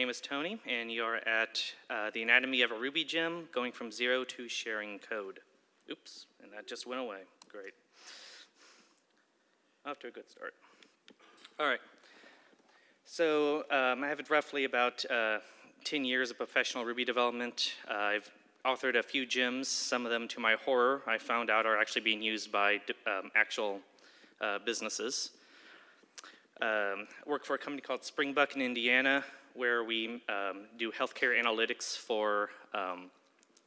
name is Tony, and you are at uh, the Anatomy of a Ruby gem, going from zero to sharing code. Oops, and that just went away. Great. Off to a good start. All right. So um, I have roughly about uh, 10 years of professional Ruby development. Uh, I've authored a few gems. Some of them, to my horror, I found out are actually being used by um, actual uh, businesses. Um, work for a company called Springbuk in Indiana, where we um, do healthcare analytics for um,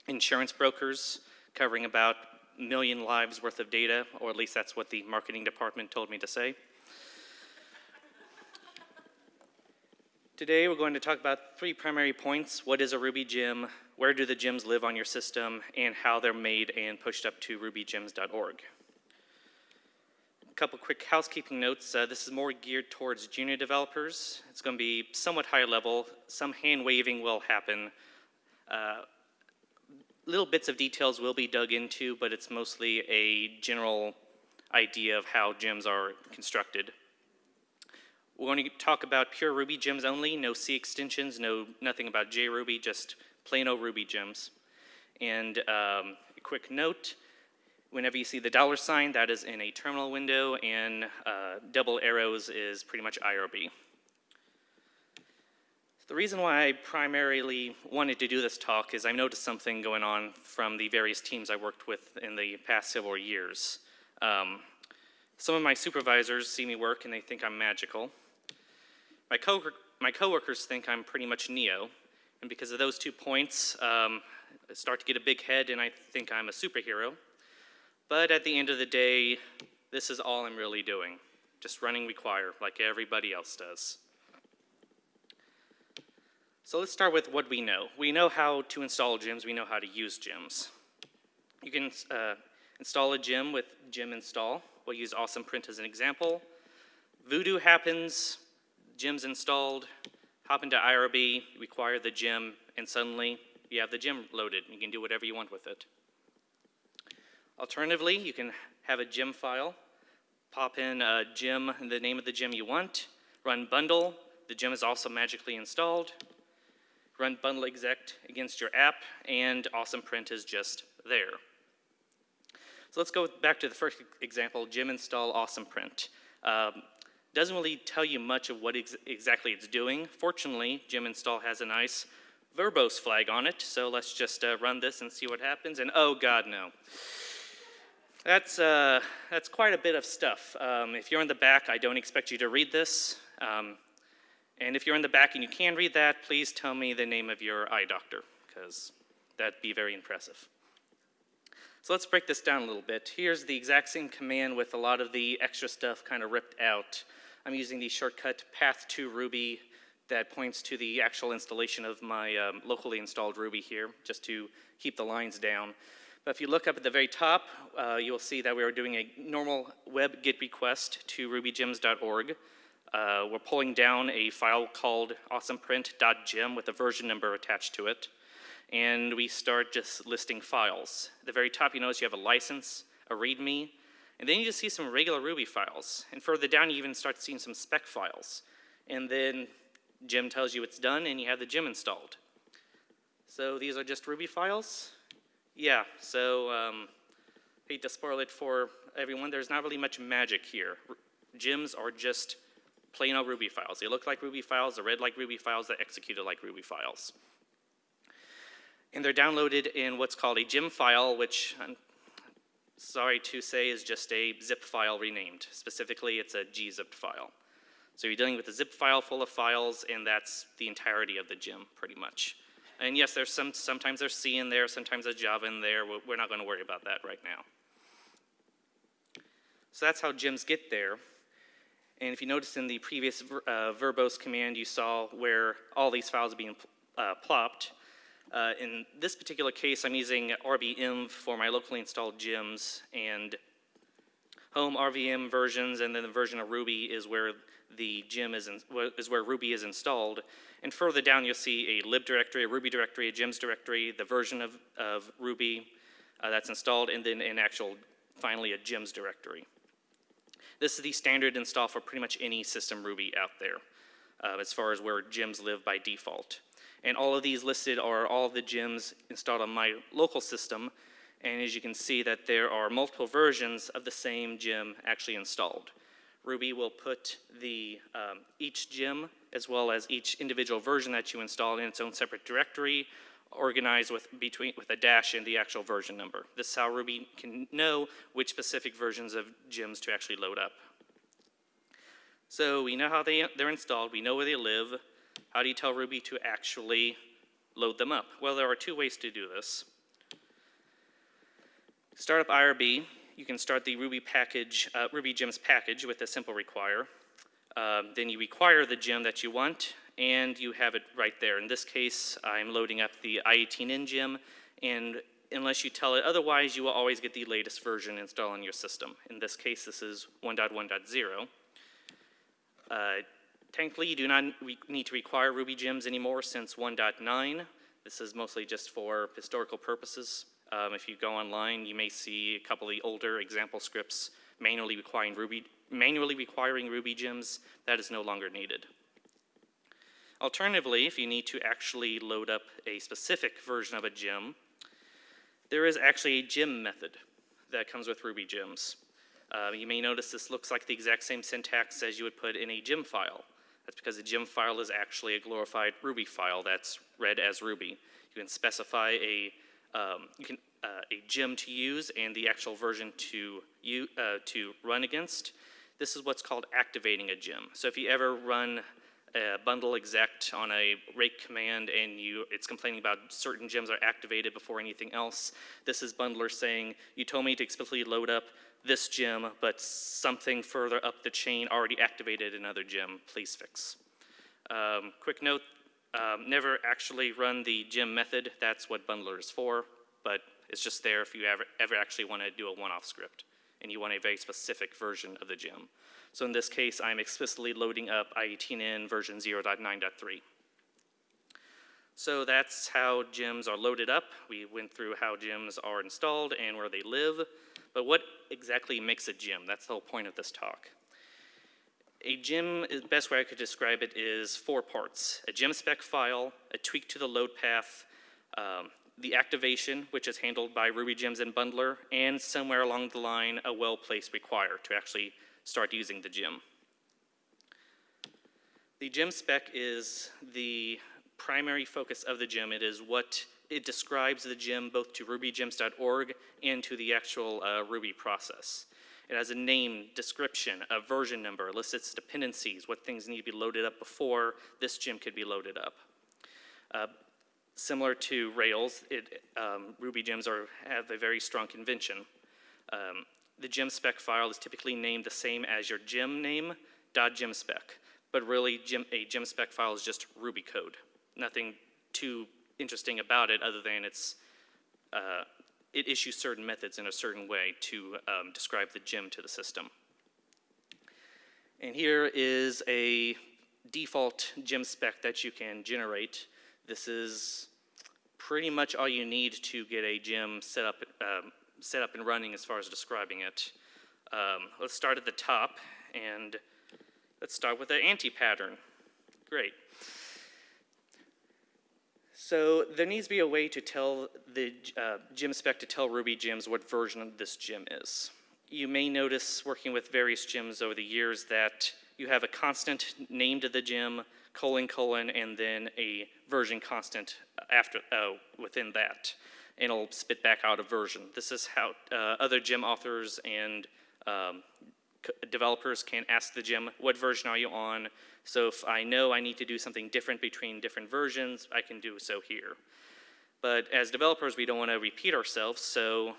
insurance brokers, covering about a million lives worth of data, or at least that's what the marketing department told me to say. Today we're going to talk about three primary points. What is a Ruby gem? Where do the gems live on your system? And how they're made and pushed up to rubygems.org. A couple quick housekeeping notes. Uh, this is more geared towards junior developers. It's going to be somewhat higher level. Some hand waving will happen. Uh, little bits of details will be dug into, but it's mostly a general idea of how gems are constructed. We're going to talk about pure Ruby gems only, no C extensions, no nothing about JRuby, just plain old Ruby gems. And um, a quick note, Whenever you see the dollar sign, that is in a terminal window, and uh, double arrows is pretty much IRB. The reason why I primarily wanted to do this talk is I noticed something going on from the various teams I worked with in the past several years. Um, some of my supervisors see me work and they think I'm magical. My, co my coworkers think I'm pretty much Neo, and because of those two points, um, I start to get a big head and I think I'm a superhero. But at the end of the day, this is all I'm really doing, just running require like everybody else does. So let's start with what we know. We know how to install gems, we know how to use gems. You can uh, install a gem with gem install. We'll use awesome print as an example. Voodoo happens, gem's installed, hop into IRB, require the gem, and suddenly you have the gem loaded. You can do whatever you want with it. Alternatively, you can have a gem file, pop in a gem, the name of the gem you want, run bundle, the gem is also magically installed, run bundle exec against your app, and awesome print is just there. So let's go back to the first example, gem install awesome print. Um, doesn't really tell you much of what ex exactly it's doing. Fortunately, gem install has a nice verbose flag on it, so let's just uh, run this and see what happens, and oh god, no. That's, uh, that's quite a bit of stuff. Um, if you're in the back, I don't expect you to read this. Um, and if you're in the back and you can read that, please tell me the name of your eye doctor, because that'd be very impressive. So let's break this down a little bit. Here's the exact same command with a lot of the extra stuff kind of ripped out. I'm using the shortcut path to Ruby that points to the actual installation of my um, locally installed Ruby here, just to keep the lines down. But if you look up at the very top, uh, you'll see that we are doing a normal web GET request to rubygems.org. Uh, we're pulling down a file called awesomeprint.gem with a version number attached to it. And we start just listing files. At the very top, you notice you have a license, a README, and then you just see some regular Ruby files. And further down, you even start seeing some spec files. And then gem tells you it's done, and you have the gem installed. So these are just Ruby files. Yeah, so um, hate to spoil it for everyone, there's not really much magic here. Gems are just plain old Ruby files. They look like Ruby files, they're read like Ruby files, they're executed like Ruby files. And they're downloaded in what's called a gem file, which I'm sorry to say is just a zip file renamed. Specifically, it's a gzipped file. So you're dealing with a zip file full of files, and that's the entirety of the gem, pretty much. And yes, there's some, sometimes there's C in there, sometimes there's Java in there. We're not going to worry about that right now. So that's how gems get there. And if you notice in the previous uh, verbose command, you saw where all these files are being uh, plopped. Uh, in this particular case, I'm using rbenv for my locally installed gems, and home RVM versions, and then the version of Ruby is where the gem is, in, is where Ruby is installed. And further down, you'll see a lib directory, a Ruby directory, a gems directory, the version of, of Ruby uh, that's installed, and then an actual, finally, a gems directory. This is the standard install for pretty much any system Ruby out there. uh, as far as where gems live by default. And all of these listed are all the gems installed on my local system. And as you can see that there are multiple versions of the same gem actually installed. Ruby will put the, um, each gem as well as each individual version that you install in its own separate directory, organized with, between, with a dash and the actual version number. This is how Ruby can know which specific versions of gems to actually load up. So we know how they, they're installed, we know where they live. How do you tell Ruby to actually load them up? Well, there are two ways to do this. Start up IRB, you can start the Ruby package, uh, Ruby gems package with a simple require. Um, then you require the gem that you want, and you have it right there. In this case, I'm loading up the i18n gem, and unless you tell it otherwise, you will always get the latest version installed on your system. In this case, this is 1.1.0. Uh, you do not need to require Ruby gems anymore since 1.9. This is mostly just for historical purposes. Um, if you go online, you may see a couple of the older example scripts manually requiring Ruby, manually requiring Ruby gems. That is no longer needed. Alternatively, if you need to actually load up a specific version of a gem, there is actually a gem method that comes with Ruby gems. Uh, you may notice this looks like the exact same syntax as you would put in a gem file. That's because a gem file is actually a glorified Ruby file that's read as Ruby. You can specify a um, you can, uh, a gem to use and the actual version to, you, uh, to run against. This is what's called activating a gem. So if you ever run a bundle exec on a rake command and you, it's complaining about certain gems are activated before anything else, this is bundler saying, you told me to explicitly load up this gem, but something further up the chain already activated another gem, please fix. Um, quick note, um, never actually run the gem method. That's what bundler is for, but it's just there if you ever, ever actually want to do a one-off script and you want a very specific version of the gem. So in this case, I'm explicitly loading up i18n version 0.9.3. So that's how gems are loaded up. We went through how gems are installed and where they live. But what exactly makes a gem? That's the whole point of this talk. A gem, best way I could describe it is four parts. A gem spec file, a tweak to the load path, um, the activation, which is handled by Ruby Gems and Bundler, and somewhere along the line, a well-placed require to actually start using the gem. The gem spec is the primary focus of the gem. It is what it describes the gem both to rubygems.org and to the actual uh, Ruby process. It has a name, description, a version number, lists its dependencies, what things need to be loaded up before this gem could be loaded up. Uh, similar to Rails, it, um, Ruby gems are, have a very strong convention. Um, the gem spec file is typically named the same as your gem name, .gemspec, but really gem, a gem spec file is just Ruby code. Nothing too interesting about it other than it's uh, it issues certain methods in a certain way to um, describe the gem to the system. And here is a default gem spec that you can generate. This is pretty much all you need to get a gem set up, um, set up and running as far as describing it. Um, let's start at the top and let's start with the anti-pattern. Great. So there needs to be a way to tell the uh, gem spec to tell Ruby gems what version of this gem is. You may notice working with various gems over the years that you have a constant name to the gem, colon, colon, and then a version constant after uh, within that. And it'll spit back out a version. This is how uh, other gem authors and um, developers can ask the gem, what version are you on? So if I know I need to do something different between different versions, I can do so here. But as developers, we don't want to repeat ourselves, so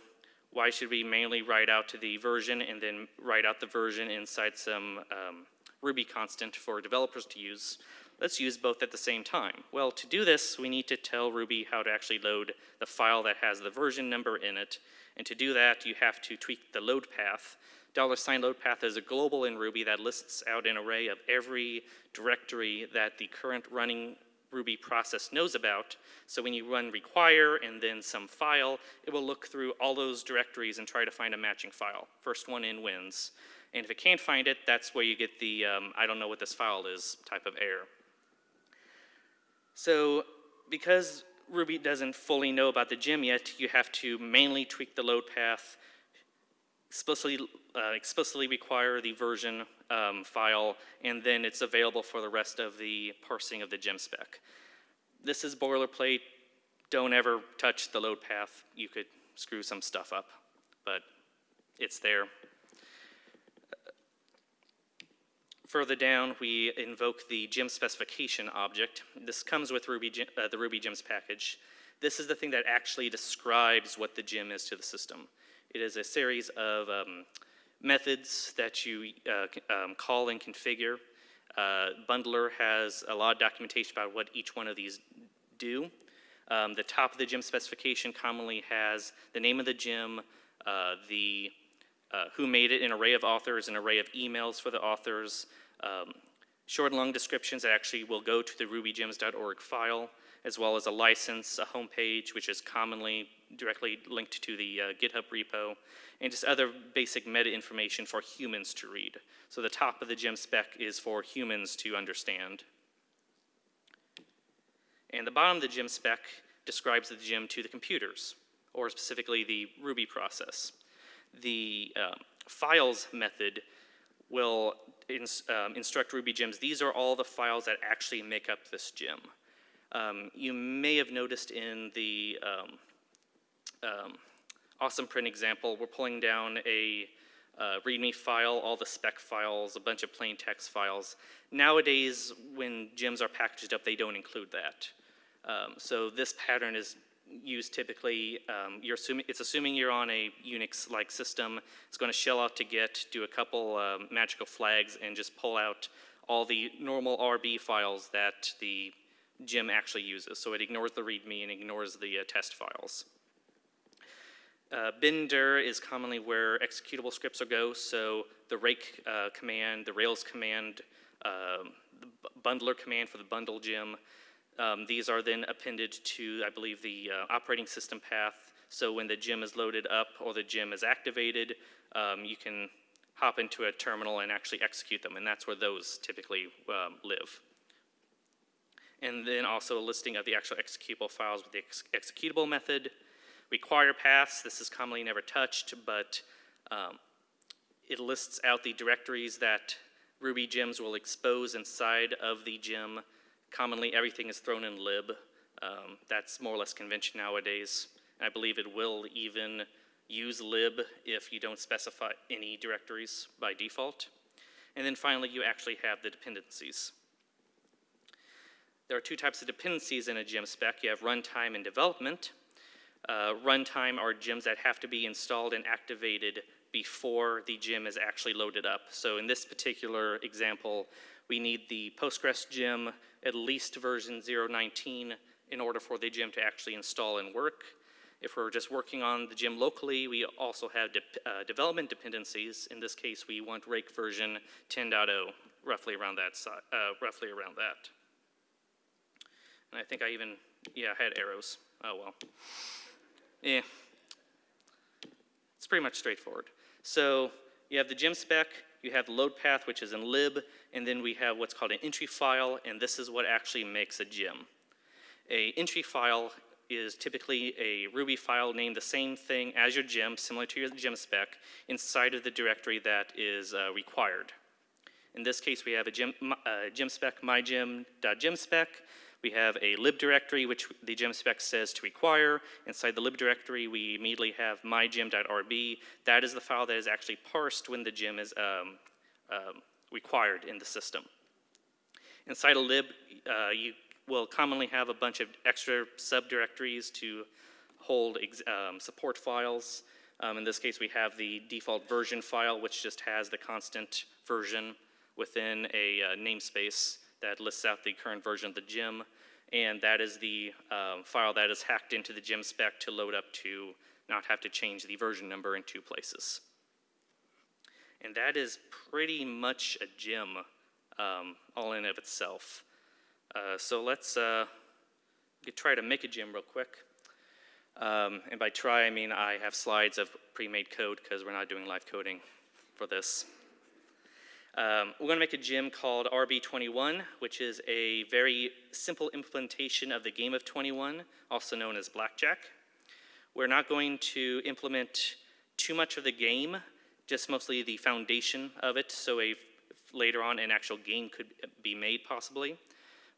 why should we mainly write out to the version and then write out the version inside some um, Ruby constant for developers to use? Let's use both at the same time. Well, to do this, we need to tell Ruby how to actually load the file that has the version number in it. And to do that, you have to tweak the load path dollar sign load path is a global in Ruby that lists out an array of every directory that the current running Ruby process knows about. So when you run require and then some file, it will look through all those directories and try to find a matching file. First one in wins. And if it can't find it, that's where you get the um, I don't know what this file is type of error. So because Ruby doesn't fully know about the gem yet, you have to mainly tweak the load path, explicitly, uh, explicitly require the version um, file, and then it's available for the rest of the parsing of the gem spec. This is boilerplate. Don't ever touch the load path. You could screw some stuff up, but it's there. Further down, we invoke the gem specification object. This comes with Ruby, uh, the Ruby gems package. This is the thing that actually describes what the gem is to the system. It is a series of um, methods that you uh, um, call and configure. Uh, Bundler has a lot of documentation about what each one of these do. Um, the top of the gem specification commonly has the name of the gem, uh, the uh, who made it, an array of authors, an array of emails for the authors, um, short and long descriptions that actually will go to the rubygems.org file, as well as a license, a homepage, which is commonly directly linked to the uh, GitHub repo, and just other basic meta information for humans to read. So the top of the gem spec is for humans to understand. And the bottom of the gem spec describes the gem to the computers, or specifically the Ruby process. The um, files method will um, instruct Ruby gems. These are all the files that actually make up this gem. Um, you may have noticed in the um, um, awesome print example, we're pulling down a uh, README file, all the spec files, a bunch of plain text files. Nowadays, when gems are packaged up, they don't include that. Um, so this pattern is used typically, um, you're assuming, it's assuming you're on a Unix-like system. It's going to shell out to git, do a couple um, magical flags, and just pull out all the normal RB files that the gem actually uses. So it ignores the README and ignores the uh, test files. Uh, bindir is commonly where executable scripts will go. So the rake uh, command, the Rails command, um, the bundler command for the bundle gem. Um, these are then appended to, I believe, the uh, operating system path. So when the gem is loaded up or the gem is activated, um, you can hop into a terminal and actually execute them, and that's where those typically um, live. And then also a listing of the actual executable files with the ex- executable method. Require paths, this is commonly never touched, but um, it lists out the directories that Ruby gems will expose inside of the gem. Commonly, everything is thrown in lib. Um, that's more or less convention nowadays. I believe it will even use lib if you don't specify any directories by default. And then finally, you actually have the dependencies. There are two types of dependencies in a gem spec. You have runtime and development. Uh, runtime are gems that have to be installed and activated before the gem is actually loaded up. So in this particular example, we need the Postgres gem at least version 019 in order for the gem to actually install and work. If we're just working on the gem locally, we also have de uh, development dependencies. In this case, we want rake version 10.0, roughly around that, si uh, roughly around that. And I think I even, yeah, I had arrows. Oh well. Yeah. It's pretty much straightforward. So you have the gem spec, you have load path, which is in lib, and then we have what's called an entry file, and this is what actually makes a gem. A entry file is typically a Ruby file named the same thing as your gem, similar to your gem spec, inside of the directory that is uh, required. In this case, we have a gem, uh, gem spec mygem.gemspec. We have a lib directory, which the gem spec says to require. Inside the lib directory, we immediately have mygem.rb. That is the file that is actually parsed when the gem is um, um, required in the system. Inside a lib, uh, you will commonly have a bunch of extra subdirectories to hold um, support files. Um, in this case, we have the default version file, which just has the constant version within a uh, namespace that lists out the current version of the gem. And that is the um, file that is hacked into the gem spec to load up to not have to change the version number in two places. And that is pretty much a gem um, all in of itself. Uh, so let's uh, try to make a gem real quick. Um, and by try, I mean I have slides of pre-made code because we're not doing live coding for this. Um, we're going to make a gem called RB21, which is a very simple implementation of the game of 21, also known as blackjack. We're not going to implement too much of the game, just mostly the foundation of it, so a, later on an actual game could be made possibly.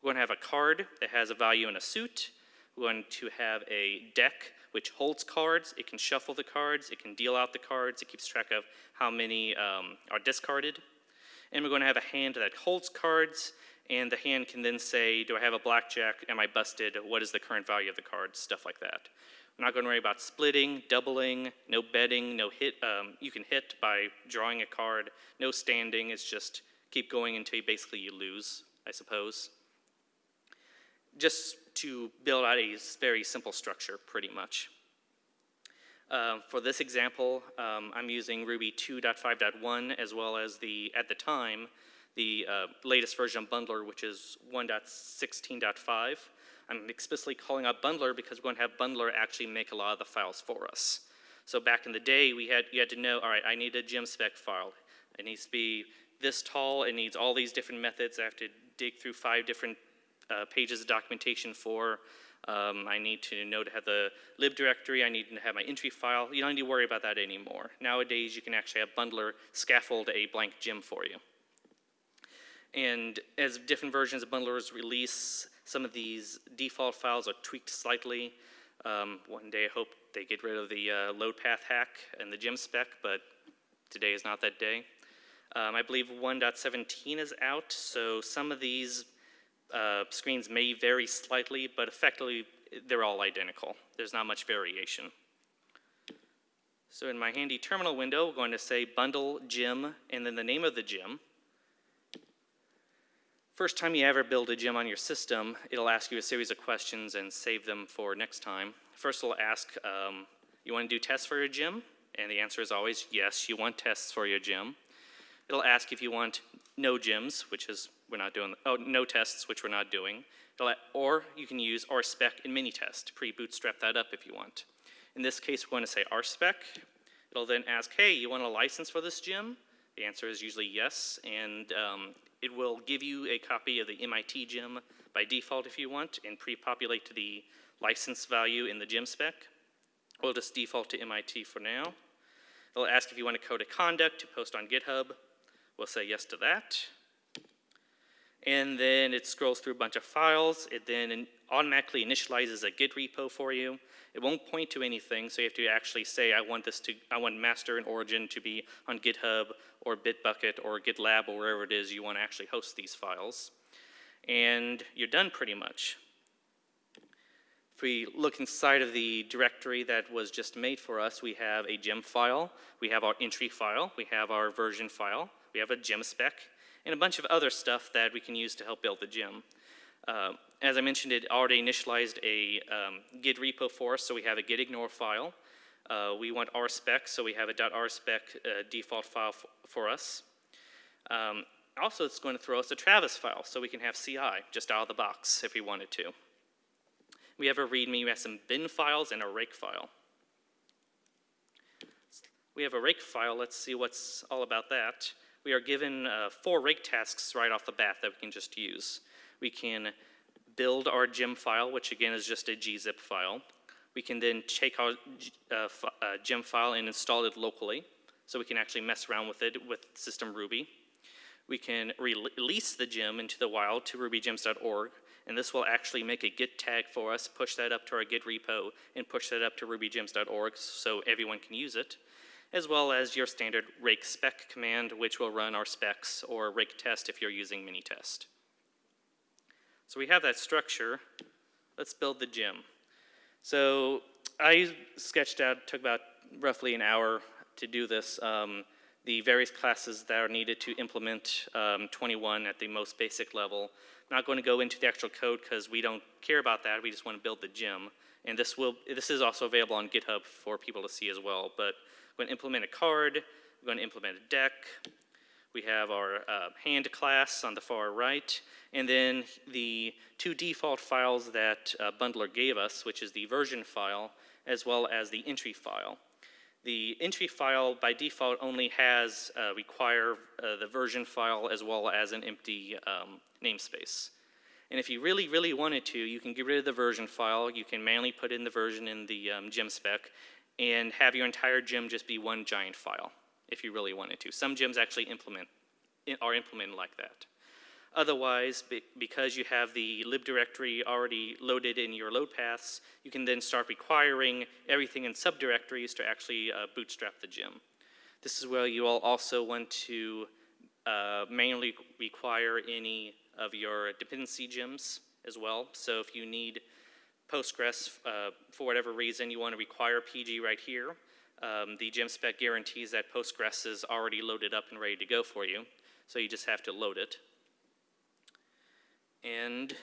We're going to have a card that has a value in a suit. We're going to have a deck which holds cards. It can shuffle the cards. It can deal out the cards. It keeps track of how many um, are discarded. And we're going to have a hand that holds cards, and the hand can then say, do I have a blackjack? Am I busted? What is the current value of the cards? Stuff like that. We're not going to worry about splitting, doubling, no betting, no hit. Um, you can hit by drawing a card. No standing. It's just keep going until you basically you lose, I suppose. Just to build out a very simple structure, pretty much. Uh, for this example, um, I'm using Ruby 2.5.1 as well as the, at the time, the uh, latest version of Bundler, which is 1.16.5. I'm explicitly calling out Bundler because we're going to have Bundler actually make a lot of the files for us. So back in the day, we had, you had to know, all right, I need a GemSpec file. It needs to be this tall, it needs all these different methods. I have to dig through five different uh, pages of documentation for. Um, I need to know to have the lib directory. I need to have my entry file. You don't need to worry about that anymore. Nowadays, you can actually have Bundler scaffold a blank gem for you. And as different versions of Bundlers release, some of these default files are tweaked slightly. Um, one day I hope they get rid of the uh, load path hack and the gem spec, but today is not that day. Um, I believe 1.17 is out, so some of these uh, screens may vary slightly, but effectively they're all identical. There's not much variation. So in my handy terminal window, we're going to say bundle gem and then the name of the gem. First time you ever build a gem on your system, it'll ask you a series of questions and save them for next time. First it'll ask, um, you want to do tests for your gem? And the answer is always yes, you want tests for your gem. It'll ask if you want no gems, which is we're not doing, oh, no tests, which we're not doing. Or you can use rspec in Minitest to pre-bootstrap that up if you want. In this case, we're going to say rspec. It'll then ask, hey, you want a license for this gem? The answer is usually yes, and um, it will give you a copy of the MIT gem by default if you want, and pre-populate to the license value in the gem spec. We'll just default to MIT for now. It'll ask if you want a code of conduct to post on GitHub. We'll say yes to that and then it scrolls through a bunch of files. It then automatically initializes a Git repo for you. It won't point to anything, so you have to actually say, I want this to, I want master and origin to be on GitHub or Bitbucket or GitLab or wherever it is you want to actually host these files. And you're done pretty much. If we look inside of the directory that was just made for us, we have a gem file, we have our entry file, we have our version file, we have a gem spec, and a bunch of other stuff that we can use to help build the gem. Uh, as I mentioned, it already initialized a um, git repo for us, so we have a git ignore file. Uh, we want rspec, so we have a .rspec uh, default file for us. Um, also, it's going to throw us a Travis file, so we can have CI just out of the box if we wanted to. We have a README, we have some bin files and a rake file. We have a rake file, let's see what's all about that we are given uh, four rake tasks right off the bat that we can just use. We can build our gem file, which again is just a gzip file. We can then take our uh, uh, gem file and install it locally, so we can actually mess around with it with system Ruby. We can re release the gem into the wild to rubygems.org, and this will actually make a git tag for us, push that up to our git repo, and push that up to rubygems.org so everyone can use it as well as your standard rake spec command, which will run our specs, or rake test if you're using Minitest. So we have that structure. Let's build the gem. So I sketched out, took about roughly an hour to do this, um, the various classes that are needed to implement um, 21 at the most basic level. Not going to go into the actual code because we don't care about that. We just want to build the gem. And this, will, this is also available on GitHub for people to see as well. But we're going to implement a card. We're going to implement a deck. We have our uh, hand class on the far right, and then the two default files that uh, Bundler gave us, which is the version file as well as the entry file. The entry file by default only has uh, require uh, the version file as well as an empty um, namespace. And if you really, really wanted to, you can get rid of the version file. You can manually put in the version in the um, gem spec and have your entire gem just be one giant file if you really wanted to. Some gems actually implement, are implemented like that. Otherwise, be, because you have the lib directory already loaded in your load paths, you can then start requiring everything in subdirectories to actually uh, bootstrap the gem. This is where you all also want to uh, manually require any of your dependency gems as well. So if you need Postgres, uh, for whatever reason, you want to require PG right here, um, the gem spec guarantees that Postgres is already loaded up and ready to go for you. So you just have to load it. And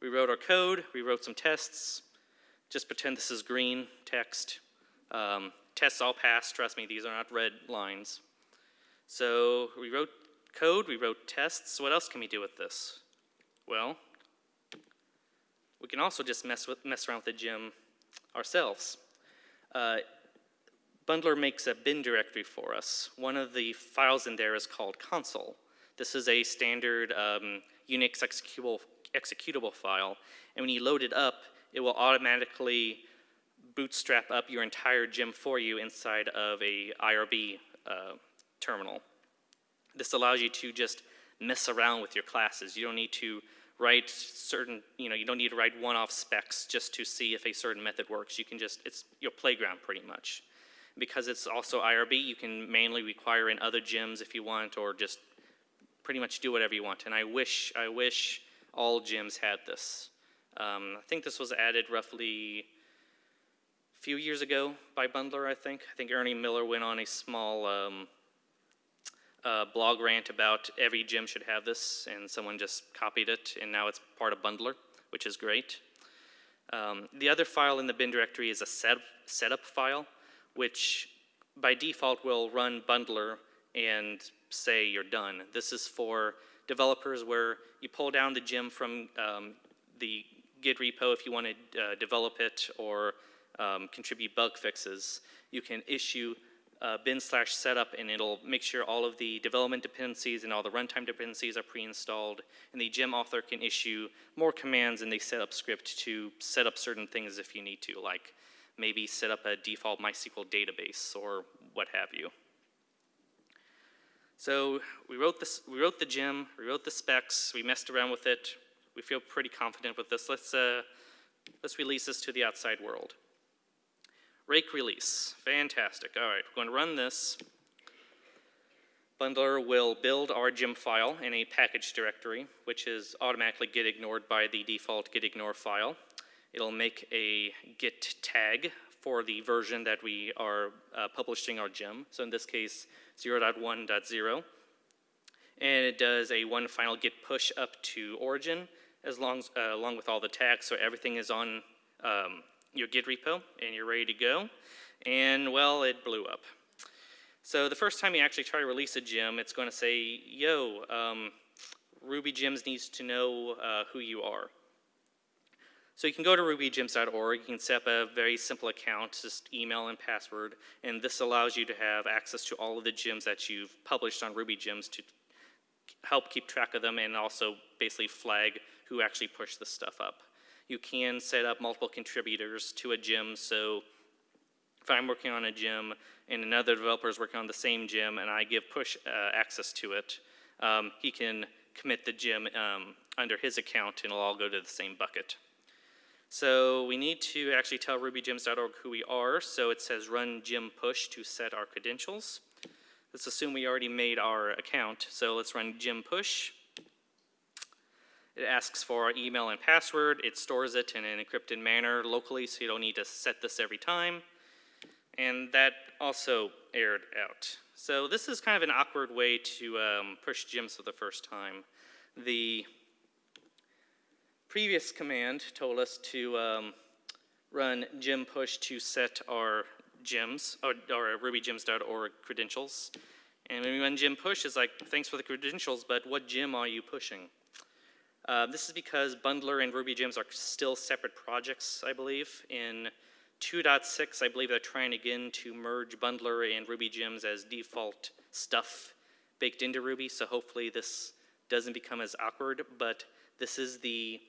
we wrote our code, we wrote some tests. Just pretend this is green text. Um, tests all passed, trust me, these are not red lines. So we wrote code, we wrote tests. What else can we do with this? Well, we can also just mess, with, mess around with the gem ourselves. Uh, Bundler makes a bin directory for us. One of the files in there is called console. This is a standard um, Unix executable, executable file, and when you load it up, it will automatically bootstrap up your entire gem for you inside of a IRB uh, terminal. This allows you to just mess around with your classes. You don't need to write certain, you know, you don't need to write one-off specs just to see if a certain method works. You can just, it's your playground pretty much. Because it's also IRB, you can mainly require in other gems if you want, or just pretty much do whatever you want. And I wish, I wish all gems had this. Um, I think this was added roughly a few years ago by Bundler, I think. I think Ernie Miller went on a small um, uh, blog rant about every gem should have this, and someone just copied it, and now it's part of Bundler, which is great. Um, the other file in the bin directory is a set, setup file, which by default will run Bundler and say you're done. This is for developers where you pull down the gem from um, the Git repo if you want to uh, develop it or um, contribute bug fixes. You can issue uh, bin slash setup and it'll make sure all of the development dependencies and all the runtime dependencies are pre-installed and the gem author can issue more commands in the setup script to set up certain things if you need to, like maybe set up a default MySQL database or what have you. So we wrote, this, we wrote the gem, we wrote the specs, we messed around with it. We feel pretty confident with this. Let's, uh, let's release this to the outside world. Rake release, fantastic. All right, we're going to run this. Bundler will build our gem file in a package directory, which is automatically get ignored by the default git ignore file. It'll make a git tag for the version that we are uh, publishing our gem. So in this case, 0.1.0. And it does a one final git push up to origin as long, uh, along with all the tags, so everything is on um, your Git repo and you're ready to go. And well, it blew up. So the first time you actually try to release a gem, it's going to say, yo, um, Ruby Gems needs to know uh, who you are. So you can go to rubygems.org, you can set up a very simple account, just email and password, and this allows you to have access to all of the gems that you've published on Ruby Gems to help keep track of them and also basically flag who actually pushed this stuff up. You can set up multiple contributors to a gem, so if I'm working on a gem and another developer is working on the same gem and I give push uh, access to it, um, he can commit the gem um, under his account and it'll all go to the same bucket. So we need to actually tell rubygems.org who we are. So it says run gem push to set our credentials. Let's assume we already made our account. So let's run gem push. It asks for our email and password. It stores it in an encrypted manner locally, so you don't need to set this every time. And that also aired out. So this is kind of an awkward way to um, push gems for the first time. The previous command told us to um, run gem push to set our gems, or, or rubygems.org credentials. And when we run gem push, it's like, thanks for the credentials, but what gem are you pushing? Uh, this is because Bundler and Ruby Gems are still separate projects, I believe. In 2.6, I believe they're trying again to merge Bundler and Ruby gems as default stuff baked into Ruby, so hopefully this doesn't become as awkward, but this is the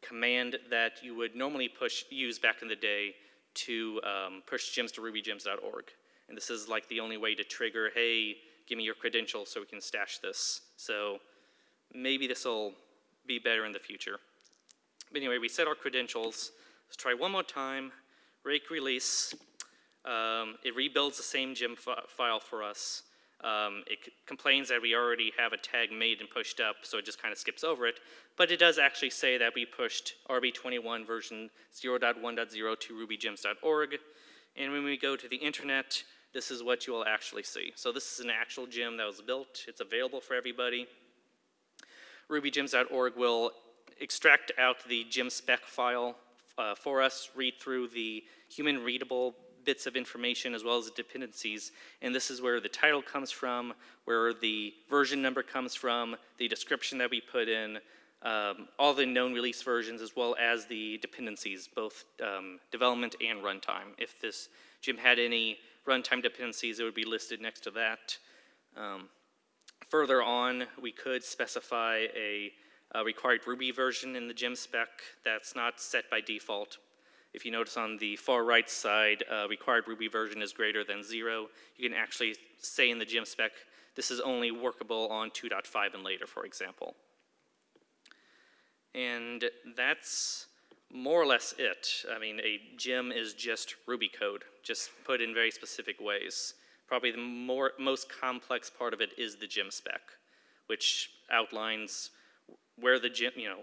command that you would normally push, use back in the day to um, push gems to rubygems.org. And this is like the only way to trigger, hey, give me your credentials so we can stash this. So maybe this will be better in the future. But anyway, we set our credentials. Let's try one more time. Rake release. Um, it rebuilds the same gem fi- file for us. Um, it complains that we already have a tag made and pushed up, so it just kind of skips over it. But it does actually say that we pushed RB21 version 0.1.0 to rubygems.org. And when we go to the internet, this is what you will actually see. So this is an actual gem that was built. It's available for everybody. rubygems.org will extract out the gem spec file uh, for us, read through the human readable bits of information as well as the dependencies. And this is where the title comes from, where the version number comes from, the description that we put in, um, all the known release versions, as well as the dependencies, both um, development and runtime. If this gem had any runtime dependencies, it would be listed next to that. Um, Further on, we could specify a, a required Ruby version in the gem spec that's not set by default. If you notice on the far right side, uh, required Ruby version is greater than zero. You can actually say in the gem spec, this is only workable on 2.5 and later, for example. And that's more or less it. I mean, a gem is just Ruby code, just put in very specific ways. Probably the more, most complex part of it is the gem spec, which outlines where the gem, you know,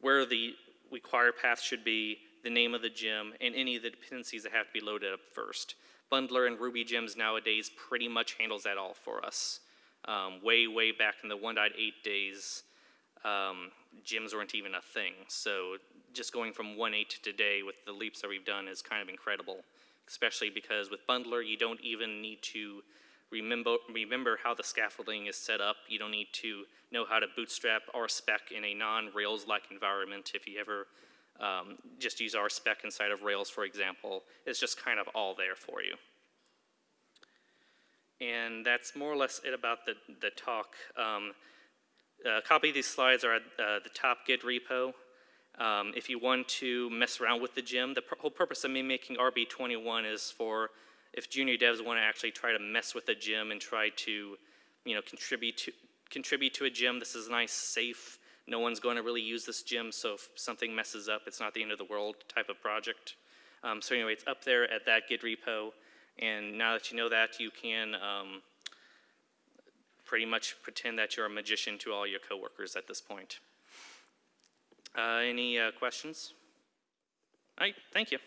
where the required path should be, the name of the gem, and any of the dependencies that have to be loaded up first. Bundler and Ruby gems nowadays pretty much handles that all for us. Um, way, way back in the 1.8 days, um, gems weren't even a thing. So just going from 1.8 to today with the leaps that we've done is kind of incredible, especially because with Bundler, you don't even need to remember, remember how the scaffolding is set up. You don't need to know how to bootstrap RSpec in a non-Rails-like environment if you ever um, just use RSpec inside of Rails, for example. It's just kind of all there for you. And that's more or less it about the, the talk. Um, a copy of these slides are at uh, the top Git repo. Um, if you want to mess around with the gem, the pr- whole purpose of me making RB21 is for if junior devs want to actually try to mess with a gem and try to, you know, contribute to contribute to a gem. This is nice, safe. No one's going to really use this gem, so if something messes up, it's not the end of the world type of project. Um, so anyway, it's up there at that Git repo, and now that you know that, you can um, pretty much pretend that you're a magician to all your coworkers at this point. Uh, any uh, questions? All right, thank you.